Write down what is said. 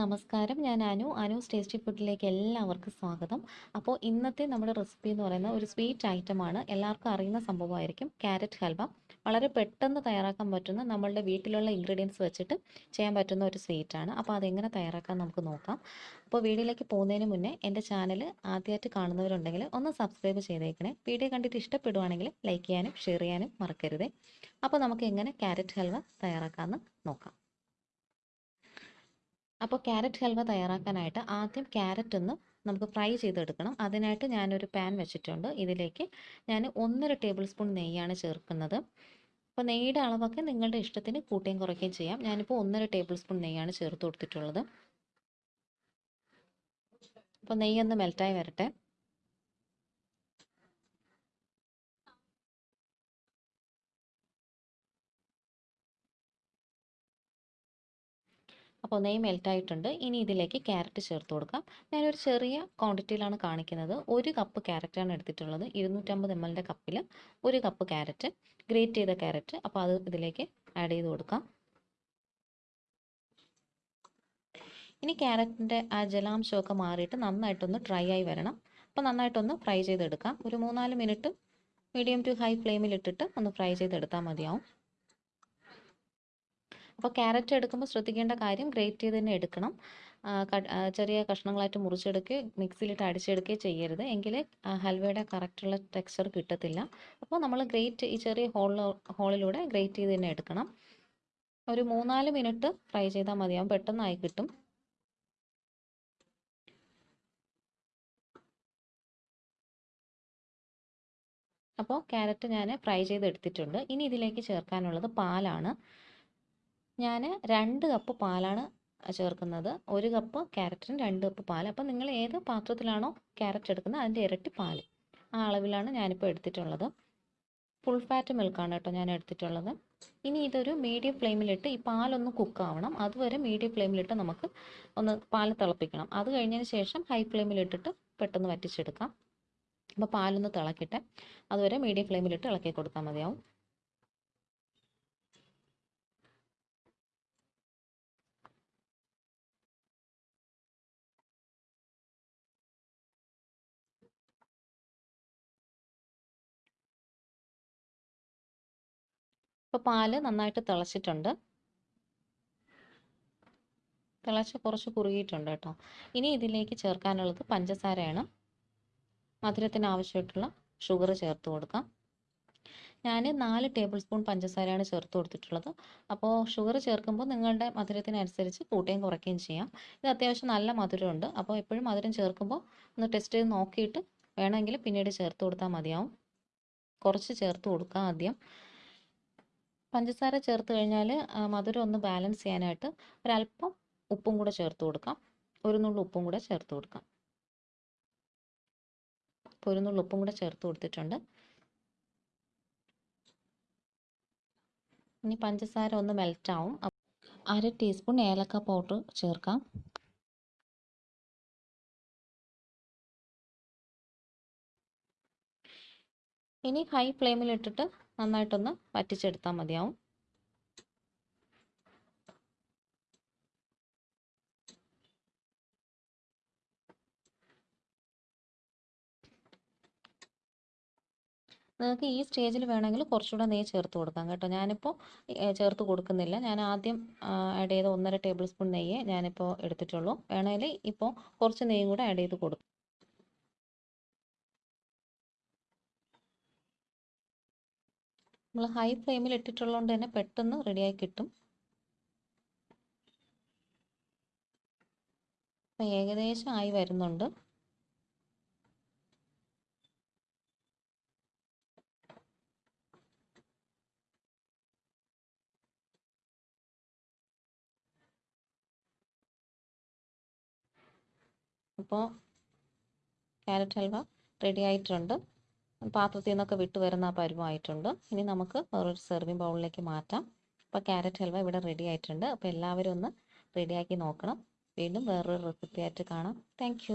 നമസ്കാരം. ഞാൻ അനു. അനു ടേസ്റ്റി ഫുഡിലേക്ക് എല്ലാവർക്കും സ്വാഗതം. അപ്പോൾ ഇന്നത്തെ നമ്മുടെ റെസിപ്പി എന്ന് പറയുന്നത് ഒരു സ്വീറ്റ് ഐറ്റമാണ് എല്ലാവർക്കും അറിയുന്ന സംഭവമായിരിക്കും ക്യാരറ്റ് ഹൽവ വളരെ പെട്ടെന്ന് തയ്യാറാക്കാൻ പറ്റുന്ന നമ്മളുടെ വീട്ടിലുള്ള ഇൻഗ്രീഡിയൻസ് വെച്ചിട്ട് ചെയ്യാൻ പറ്റുന്ന ഒരു സ്വീറ്റാണ് അപ്പോൾ അതെങ്ങനെ തയ്യാറാക്കാൻ നമുക്ക് നോക്കാം. അപ്പോൾ വീഡിയോയിലേക്ക് പോകുന്നതിന് മുന്നേ എന്റെ ചാനൽ ആദ്യമായിട്ട് കാണുന്നവരുണ്ടെങ്കിൽ ഒന്ന് സബ്സ്ക്രൈബ് ചെയ്തേക്കണേ. വീഡിയോ കണ്ടിട്ട് ഇഷ്ടപ്പെടുവാണെങ്കിൽ ലൈക്ക് ചെയ്യാനും ഷെയർ ചെയ്യാനും മറക്കരുതേ. അപ്പോൾ നമുക്ക് എങ്ങനെ ക്യാരറ്റ് ഹൽവ തയ്യാറാക്കാമെന്ന് നോക്കാം. അപ്പോൾ ക്യാരറ്റ് ഹൽവ തയ്യാറാക്കാനായിട്ട് ആദ്യം ക്യാരറ്റ് ഒന്ന് നമുക്ക് ഫ്രൈ ചെയ്തെടുക്കണം. അതിനായിട്ട് ഞാനൊരു പാൻ വെച്ചിട്ടുണ്ട്. ഇതിലേക്ക് ഞാൻ ഒന്നര ടേബിൾ സ്പൂൺ നെയ്യാണ് ചേർക്കുന്നത്. അപ്പോൾ നെയ്യുടെ അളവൊക്കെ നിങ്ങളുടെ ഇഷ്ടത്തിന് കൂട്ടുകയും കുറയ്ക്കുകയും ചെയ്യാം. ഞാനിപ്പോൾ ഒന്നര ടേബിൾ സ്പൂൺ നെയ്യാണ് ചേർത്ത് കൊടുത്തിട്ടുള്ളത്. അപ്പോൾ നെയ്യൊന്ന് മെൽറ്റായി വരട്ടെ. അപ്പോൾ നെയ് മെൽറ്റ് ആയിട്ടുണ്ട് ഇനി ഇതിലേക്ക് ക്യാരറ്റ് ചേർത്ത് കൊടുക്കാം. ഞാനൊരു ചെറിയ ക്വാണ്ടിറ്റിയിലാണ് കാണിക്കുന്നത്. ഒരു കപ്പ് ക്യാരറ്റാണ് എടുത്തിട്ടുള്ളത്. ഇരുന്നൂറ്റമ്പത് എം എല്ലിന്റെ കപ്പിൽ ഒരു കപ്പ് ക്യാരറ്റ്. ഗ്രേറ്റ് ചെയ്ത ക്യാരറ്റ്. അപ്പോൾ അത് ഇതിലേക്ക് ആഡ് ചെയ്ത് കൊടുക്കാം. ഇനി ക്യാരറ്റിന്റെ ആ ജലാംശമൊക്കെ മാറിയിട്ട് നന്നായിട്ടൊന്ന് ഡ്രൈ ആയി വരണം. അപ്പോൾ നന്നായിട്ടൊന്ന് ഫ്രൈ ചെയ്തെടുക്കാം. ഒരു മൂന്നാൽ മിനിറ്റ് മീഡിയം ടു ഹൈ ഫ്ലെയിമിൽ ഇട്ടിട്ട് ഒന്ന് ഫ്രൈ ചെയ്തെടുത്താൽ മതിയാവും. അപ്പോൾ ക്യാരറ്റ് എടുക്കുമ്പോൾ ശ്രദ്ധിക്കേണ്ട കാര്യം ഗ്രേറ്റ് ചെയ്ത് തന്നെ എടുക്കണം. ചെറിയ കഷ്ണങ്ങളായിട്ട് മുറിച്ചെടുക്കുക മിക്സിയിലിട്ട് അടിച്ചെടുക്കുകയും ചെയ്യരുത്. എങ്കിലേ ഹൽവയുടെ കറക്റ്റുള്ള ടെക്സ്ചർ കിട്ടത്തില്ല. അപ്പോൾ നമ്മൾ ഗ്രേറ്റ് ഈ ചെറിയ ഹോളിൽ ഹോളിലൂടെ ഗ്രേറ്റ് ചെയ്ത് തന്നെ എടുക്കണം. ഒരു മൂന്നാൽ മിനിറ്റ് ഫ്രൈ ചെയ്താൽ മതിയാവും പെട്ടെന്നായി കിട്ടും. അപ്പോൾ ക്യാരറ്റ് ഞാൻ ഫ്രൈ ചെയ്ത് എടുത്തിട്ടുണ്ട് ഇനി ഇതിലേക്ക് ചേർക്കാനുള്ളത് പാലാണ്. ഞാൻ രണ്ട് കപ്പ് പാലാണ് ചേർക്കുന്നത്. ഒരു കപ്പ് ക്യാരറ്റിന് രണ്ട് കപ്പ് പാൽ അപ്പോൾ നിങ്ങൾ ഏത് പാത്രത്തിലാണോ ക്യാരറ്റ് എടുക്കുന്നത് അതിന്റെ ഇരട്ടി പാൽ ആ അളവിലാണ് ഞാനിപ്പോൾ എടുത്തിട്ടുള്ളത്. ഫുൾ ഫാറ്റ് മിൽക്കാണ് കേട്ടോ ഞാൻ എടുത്തിട്ടുള്ളത്. ഇനി ഇതൊരു മീഡിയം ഫ്ലെയിമിലിട്ട് ഈ പാലൊന്ന് കുക്കാവണം അതുവരെ മീഡിയം ഫ്ലെയിമിലിട്ട് നമുക്ക് ഒന്ന് പാൽ തിളപ്പിക്കണം. അത് കഴിഞ്ഞതിന് ശേഷം ഹൈ ഫ്ലെയിമിലിട്ടിട്ട് പെട്ടെന്ന് വറ്റിച്ചെടുക്കാം. അപ്പോൾ പാലൊന്ന് തിളക്കട്ടെ. അതുവരെ മീഡിയം ഫ്ലെയിമിലിട്ട് ഇളക്കി കൊടുത്താൽ മതിയാവും. ഇപ്പോൾ പാൽ നന്നായിട്ട് തിളച്ചിട്ടുണ്ട്. തിളച്ച് കുറച്ച് കുറുകിയിട്ടുണ്ട് കേട്ടോ. ഇനി ഇതിലേക്ക് ചേർക്കാനുള്ളത് പഞ്ചസാരയാണ്. മധുരത്തിന് ആവശ്യമായിട്ടുള്ള ഷുഗർ ചേർത്ത് കൊടുക്കാം. ഞാൻ നാല് ടേബിൾ സ്പൂൺ പഞ്ചസാരയാണ് ചേർത്ത് കൊടുത്തിട്ടുള്ളത്. അപ്പോൾ ഷുഗർ ചേർക്കുമ്പോൾ നിങ്ങളുടെ മധുരത്തിനനുസരിച്ച് കൂട്ടുകയും കുറയ്ക്കുകയും ചെയ്യാം. ഇത് അത്യാവശ്യം നല്ല മധുരമുണ്ട്. അപ്പോൾ എപ്പോഴും മധുരം ചേർക്കുമ്പോൾ ഒന്ന് ടെസ്റ്റ് ചെയ്ത് നോക്കിയിട്ട് വേണമെങ്കിൽ പിന്നീട് ചേർത്ത് കൊടുത്താൽ മതിയാവും. കുറച്ച് ചേർത്ത് കൊടുക്കാം ആദ്യം. പഞ്ചസാര ചേർത്ത് കഴിഞ്ഞാൽ മധുരം ഒന്ന് ബാലൻസ് ചെയ്യാനായിട്ട് ഒരല്പം ഉപ്പും കൂടെ ചേർത്ത് കൊടുക്കാം. ഒരു നുള്ളു ഉപ്പും കൂടെ ചേർത്ത് കൊടുക്കാം. ഒരു നുള്ളു ഉപ്പും കൂടെ ചേർത്ത് കൊടുത്തിട്ടുണ്ട്. ഇനി പഞ്ചസാര ഒന്ന് മെൽറ്റ് ആവും. അര ടീസ്പൂൺ ഏലക്ക പൗഡർ ചേർക്കാം. ഇനി ഹൈ ഫ്ലെയിമിൽ ഇട്ടിട്ട് നന്നായിട്ടൊന്ന് വറ്റിച്ചെടുത്താൽ മതിയാവും. നിങ്ങൾക്ക് ഈ സ്റ്റേജിൽ വേണമെങ്കിൽ കുറച്ചുകൂടെ നെയ്യ് ചേർത്ത് കൊടുക്കാം കേട്ടോ. ഞാനിപ്പോൾ ചേർത്ത് കൊടുക്കുന്നില്ല. ഞാൻ ആദ്യം ആഡ് ചെയ്ത ഒന്നര ടേബിൾ സ്പൂൺ നെയ്യ് ഞാനിപ്പോൾ എടുത്തിട്ടുള്ളൂ. വേണമെങ്കിൽ ഇപ്പോൾ കുറച്ച് നെയ്യും കൂടെ ആഡ് ചെയ്ത് കൊടുക്കും. നമ്മൾ ഹൈ ഫ്ലെയിമിൽ ഇട്ടിട്ടുള്ളതുകൊണ്ട് തന്നെ പെട്ടെന്ന് റെഡിയായി കിട്ടും. അപ്പം ഏകദേശം ആയി വരുന്നുണ്ട്. അപ്പോൾ ക്യാരറ്റ് ഹൽവ റെഡി ആയിട്ടുണ്ട്. പാത്രത്തിൽ നിന്നൊക്കെ വിട്ട് വരുന്ന ആ പരുവമായിട്ടുണ്ട് ഇനി നമുക്ക് വേറൊരു സെർവിങ് ബൗളിലേക്ക് മാറ്റാം. അപ്പോൾ ക്യാരറ്റ് ഹൽവ ഇവിടെ റെഡി ആയിട്ടുണ്ട്. അപ്പോൾ എല്ലാവരും ഒന്ന് റെഡിയാക്കി നോക്കണം. വീണ്ടും വേറൊരു റെസിപ്പി ആയിട്ട് കാണാം. താങ്ക്